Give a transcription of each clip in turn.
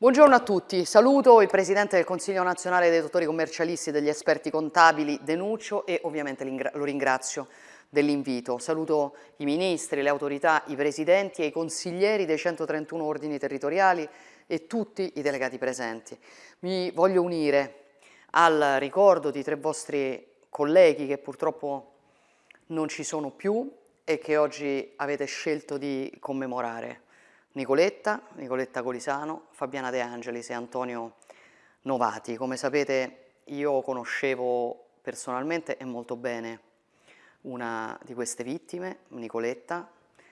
Buongiorno a tutti, saluto il Presidente del Consiglio nazionale dei dottori commercialisti e degli esperti contabili Denuccio e ovviamente lo ringrazio dell'invito. Saluto i ministri, le autorità, i presidenti e i consiglieri dei 131 ordini territoriali e tutti i delegati presenti. Mi voglio unire al ricordo di tre vostri colleghi che purtroppo non ci sono più e che oggi avete scelto di commemorare. Nicoletta, Nicoletta Colisano, Fabiana De Angelis e Antonio Novati. Come sapete io conoscevo personalmente e molto bene una di queste vittime, Nicoletta,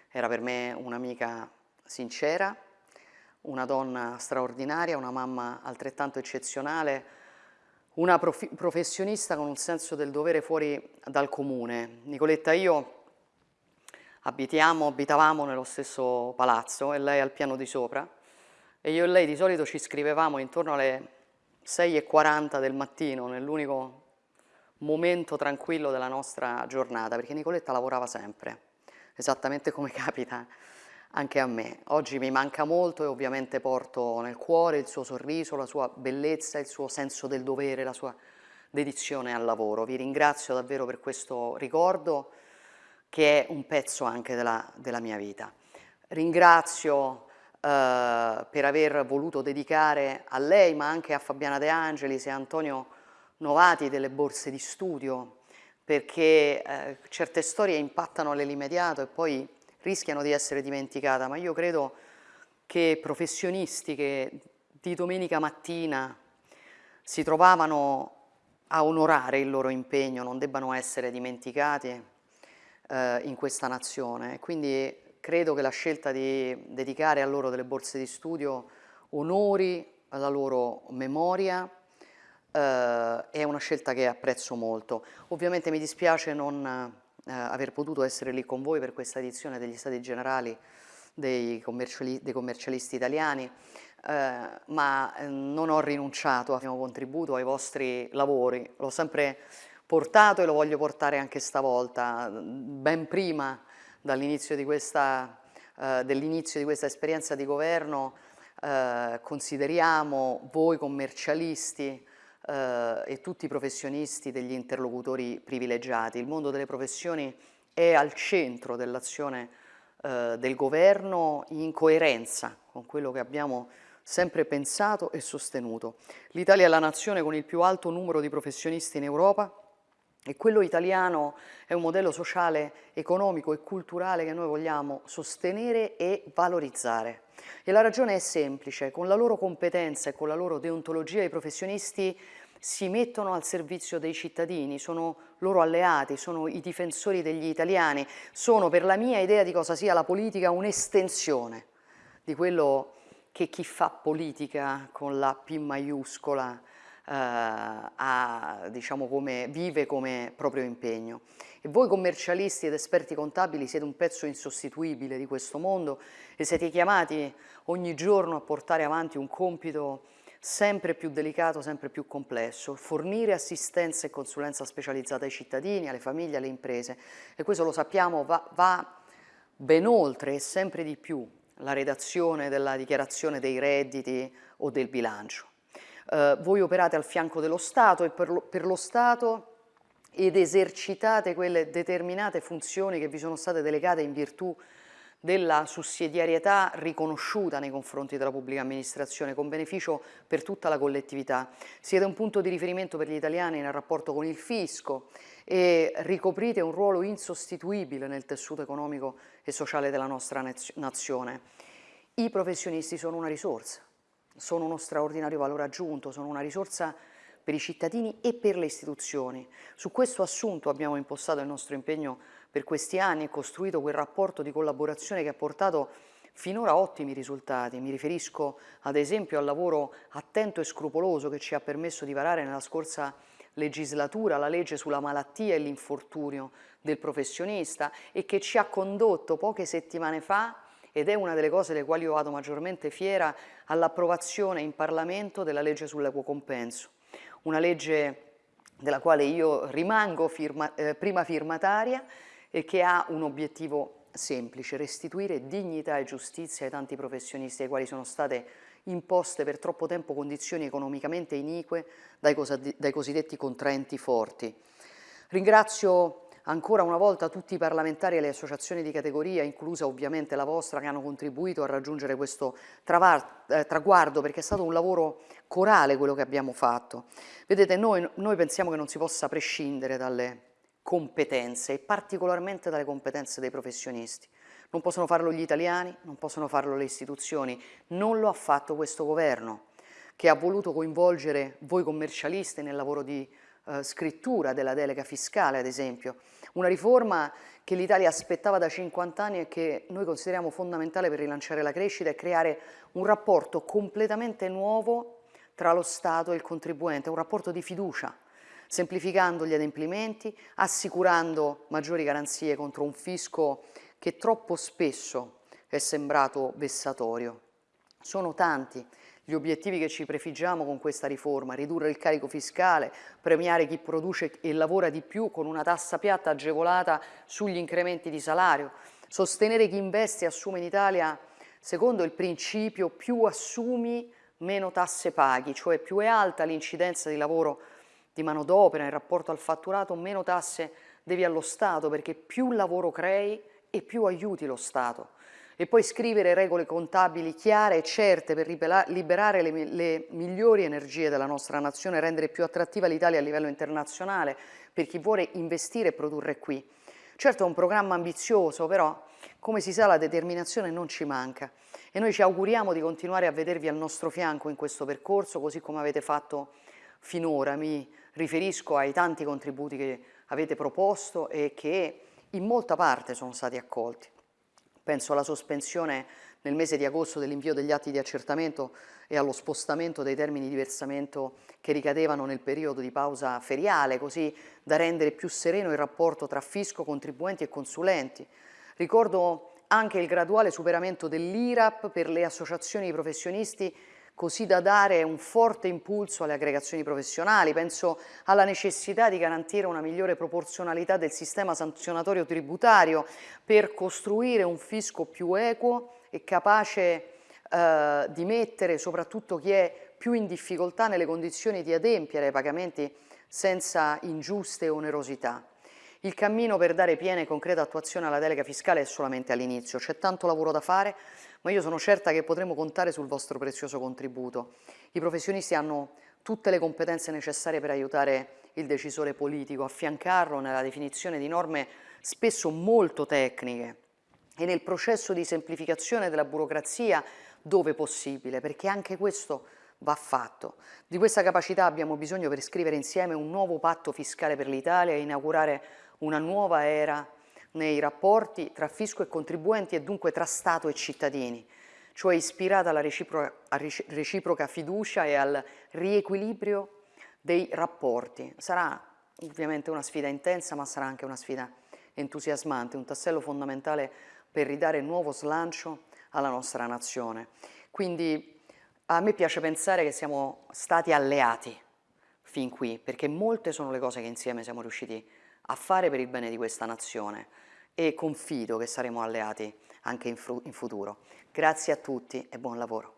era per me un'amica sincera, una donna straordinaria, una mamma altrettanto eccezionale, una prof professionista con un senso del dovere fuori dal comune. Nicoletta e io abitiamo, abitavamo nello stesso palazzo e lei al piano di sopra e io e lei di solito ci scrivevamo intorno alle 6.40 del mattino nell'unico momento tranquillo della nostra giornata perché Nicoletta lavorava sempre, esattamente come capita anche a me. Oggi mi manca molto e ovviamente porto nel cuore il suo sorriso, la sua bellezza, il suo senso del dovere, la sua dedizione al lavoro. Vi ringrazio davvero per questo ricordo che è un pezzo anche della, della mia vita. Ringrazio eh, per aver voluto dedicare a lei, ma anche a Fabiana De Angelis e Antonio Novati delle borse di studio, perché eh, certe storie impattano nell'immediato e poi rischiano di essere dimenticate, ma io credo che professionisti che di domenica mattina si trovavano a onorare il loro impegno non debbano essere dimenticati eh, in questa nazione. Quindi credo che la scelta di dedicare a loro delle borse di studio onori la loro memoria eh, è una scelta che apprezzo molto. Ovviamente mi dispiace non eh, aver potuto essere lì con voi per questa edizione degli Stati Generali dei, commerciali, dei commercialisti italiani, eh, ma eh, non ho rinunciato al mio contributo ai vostri lavori, l'ho sempre portato e lo voglio portare anche stavolta, ben prima dall'inizio di questa, eh, dell'inizio di questa esperienza di governo eh, consideriamo voi commercialisti eh, e tutti i professionisti degli interlocutori privilegiati. Il mondo delle professioni è al centro dell'azione eh, del governo in coerenza con quello che abbiamo sempre pensato e sostenuto. L'Italia è la nazione con il più alto numero di professionisti in Europa e quello italiano è un modello sociale, economico e culturale che noi vogliamo sostenere e valorizzare. E la ragione è semplice, con la loro competenza e con la loro deontologia i professionisti si mettono al servizio dei cittadini, sono loro alleati, sono i difensori degli italiani, sono per la mia idea di cosa sia la politica un'estensione di quello che chi fa politica con la P maiuscola eh, a, diciamo, come, vive come proprio impegno. E voi commercialisti ed esperti contabili siete un pezzo insostituibile di questo mondo e siete chiamati ogni giorno a portare avanti un compito sempre più delicato, sempre più complesso, fornire assistenza e consulenza specializzata ai cittadini, alle famiglie, alle imprese e questo lo sappiamo va, va ben oltre e sempre di più la redazione della dichiarazione dei redditi o del bilancio. Eh, voi operate al fianco dello Stato e per lo, per lo Stato ed esercitate quelle determinate funzioni che vi sono state delegate in virtù della sussidiarietà riconosciuta nei confronti della pubblica amministrazione con beneficio per tutta la collettività. Siete un punto di riferimento per gli italiani nel rapporto con il fisco e ricoprite un ruolo insostituibile nel tessuto economico e sociale della nostra nazione. I professionisti sono una risorsa, sono uno straordinario valore aggiunto, sono una risorsa per i cittadini e per le istituzioni. Su questo assunto abbiamo impostato il nostro impegno per questi anni e costruito quel rapporto di collaborazione che ha portato finora ottimi risultati. Mi riferisco ad esempio al lavoro attento e scrupoloso che ci ha permesso di varare nella scorsa legislatura la legge sulla malattia e l'infortunio del professionista e che ci ha condotto poche settimane fa ed è una delle cose delle quali io vado maggiormente fiera all'approvazione in Parlamento della legge sull'equo compenso, una legge della quale io rimango firma, eh, prima firmataria e che ha un obiettivo semplice, restituire dignità e giustizia ai tanti professionisti ai quali sono state imposte per troppo tempo condizioni economicamente inique dai, dai cosiddetti contraenti forti. Ringrazio ancora una volta tutti i parlamentari e le associazioni di categoria, inclusa ovviamente la vostra, che hanno contribuito a raggiungere questo eh, traguardo, perché è stato un lavoro corale quello che abbiamo fatto. Vedete, noi, noi pensiamo che non si possa prescindere dalle competenze e particolarmente dalle competenze dei professionisti. Non possono farlo gli italiani, non possono farlo le istituzioni, non lo ha fatto questo governo che ha voluto coinvolgere voi commercialisti nel lavoro di eh, scrittura della delega fiscale, ad esempio. Una riforma che l'Italia aspettava da 50 anni e che noi consideriamo fondamentale per rilanciare la crescita e creare un rapporto completamente nuovo tra lo Stato e il contribuente, un rapporto di fiducia, semplificando gli adempimenti, assicurando maggiori garanzie contro un fisco che troppo spesso è sembrato vessatorio. Sono tanti gli obiettivi che ci prefiggiamo con questa riforma, ridurre il carico fiscale, premiare chi produce e lavora di più con una tassa piatta agevolata sugli incrementi di salario, sostenere chi investe e assume in Italia secondo il principio più assumi meno tasse paghi, cioè più è alta l'incidenza di lavoro di manodopera in rapporto al fatturato, meno tasse devi allo Stato perché più lavoro crei e più aiuti lo Stato e poi scrivere regole contabili chiare e certe per liberare le, le migliori energie della nostra nazione, rendere più attrattiva l'Italia a livello internazionale per chi vuole investire e produrre qui. Certo è un programma ambizioso, però come si sa la determinazione non ci manca e noi ci auguriamo di continuare a vedervi al nostro fianco in questo percorso, così come avete fatto finora. Mi riferisco ai tanti contributi che avete proposto e che in molta parte sono stati accolti. Penso alla sospensione nel mese di agosto dell'invio degli atti di accertamento e allo spostamento dei termini di versamento che ricadevano nel periodo di pausa feriale, così da rendere più sereno il rapporto tra fisco, contribuenti e consulenti. Ricordo anche il graduale superamento dell'IRAP per le associazioni di professionisti così da dare un forte impulso alle aggregazioni professionali. Penso alla necessità di garantire una migliore proporzionalità del sistema sanzionatorio tributario per costruire un fisco più equo e capace eh, di mettere soprattutto chi è più in difficoltà nelle condizioni di adempiere ai pagamenti senza ingiuste onerosità. Il cammino per dare piena e concreta attuazione alla delega fiscale è solamente all'inizio, c'è tanto lavoro da fare, ma io sono certa che potremo contare sul vostro prezioso contributo. I professionisti hanno tutte le competenze necessarie per aiutare il decisore politico, affiancarlo nella definizione di norme spesso molto tecniche e nel processo di semplificazione della burocrazia dove possibile, perché anche questo va fatto. Di questa capacità abbiamo bisogno per scrivere insieme un nuovo patto fiscale per l'Italia e inaugurare una nuova era nei rapporti tra fisco e contribuenti e dunque tra Stato e cittadini, cioè ispirata alla reciproca, reciproca fiducia e al riequilibrio dei rapporti. Sarà ovviamente una sfida intensa, ma sarà anche una sfida entusiasmante, un tassello fondamentale per ridare nuovo slancio alla nostra nazione. Quindi a me piace pensare che siamo stati alleati fin qui, perché molte sono le cose che insieme siamo riusciti a fare per il bene di questa nazione e confido che saremo alleati anche in, in futuro. Grazie a tutti e buon lavoro.